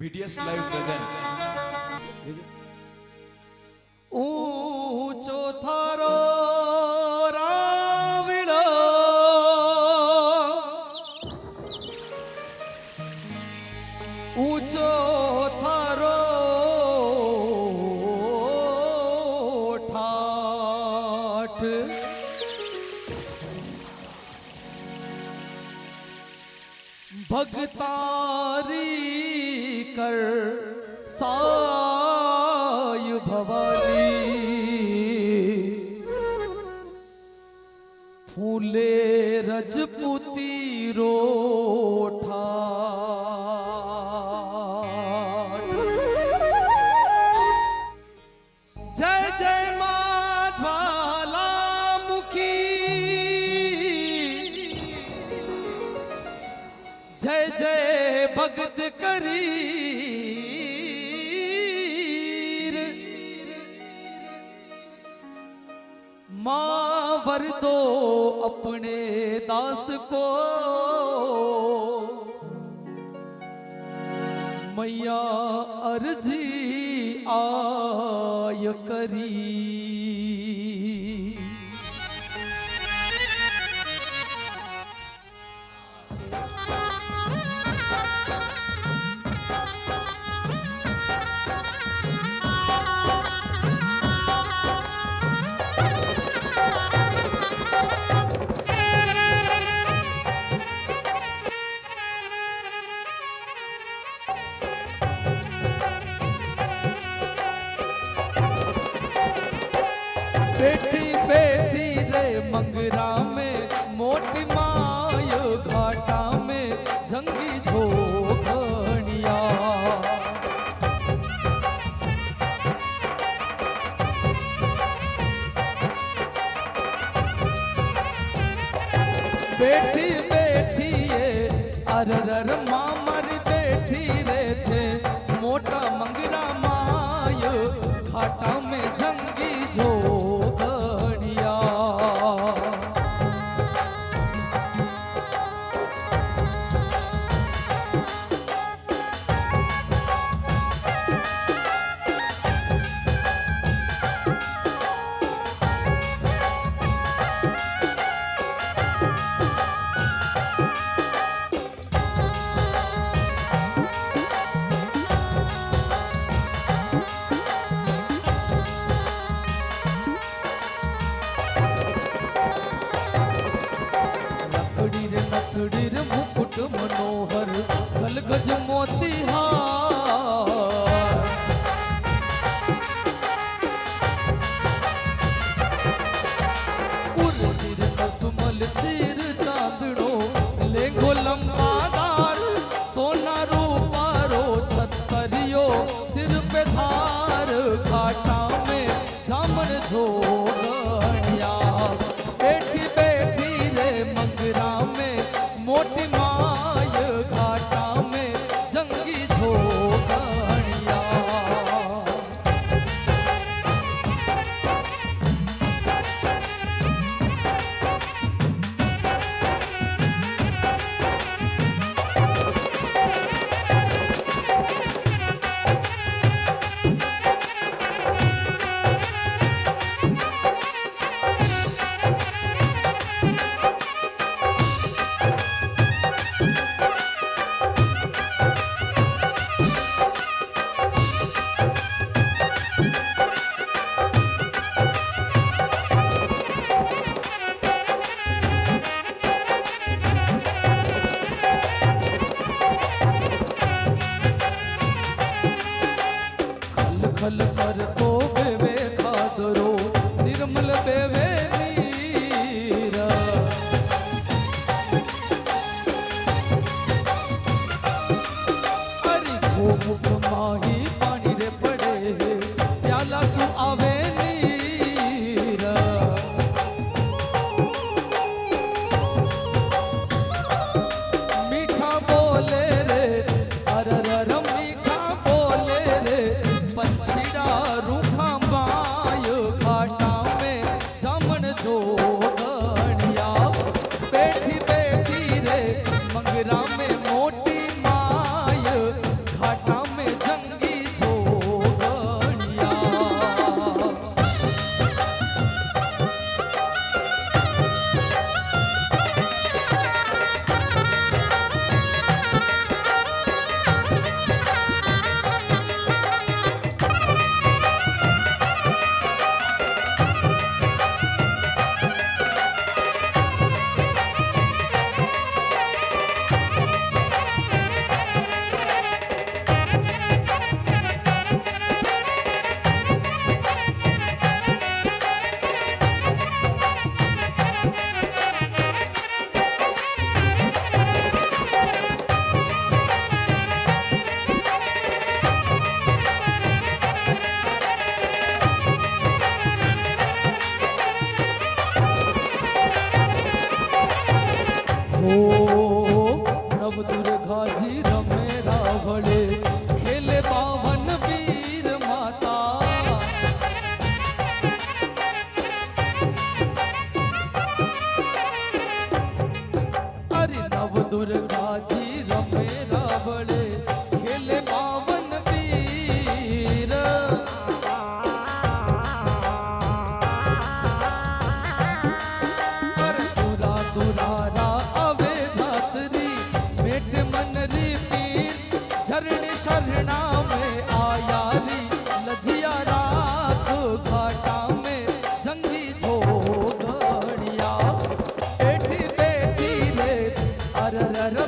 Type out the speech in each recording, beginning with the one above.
BTS live presents. ऊंचो थारो राविड़ो ऊंचो थारो ठाठ भगता कर साय भवानी। फूले रजपुती रोठा। जय जय मुखी जय जय भगत करी। माँ वर दो अपने दास को। मैया अर्जी आय करी। सेठी बेथी रे मंगरा में, मोटी मायो घाटा में, जंगी झोखिया बेठी बेठी ये माँ मनोहर खलगज मोतिहार। 不不不。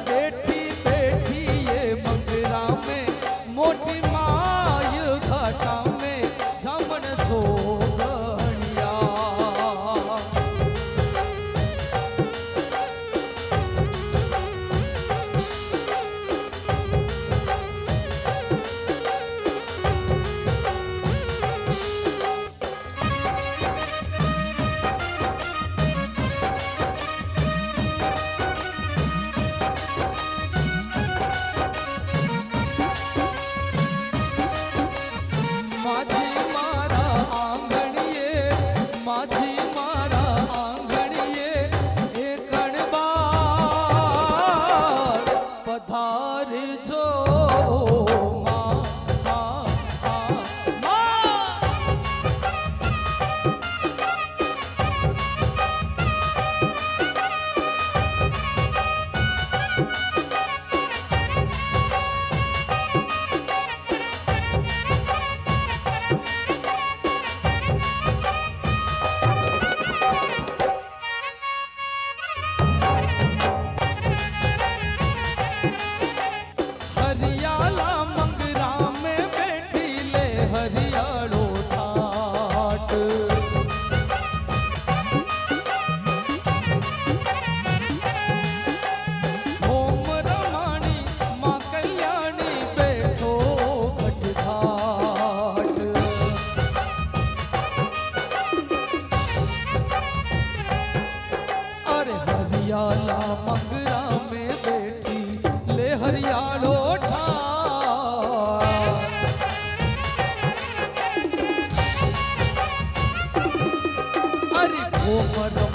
बैठी बैठी ये मंगरा में मोटी Oh my God.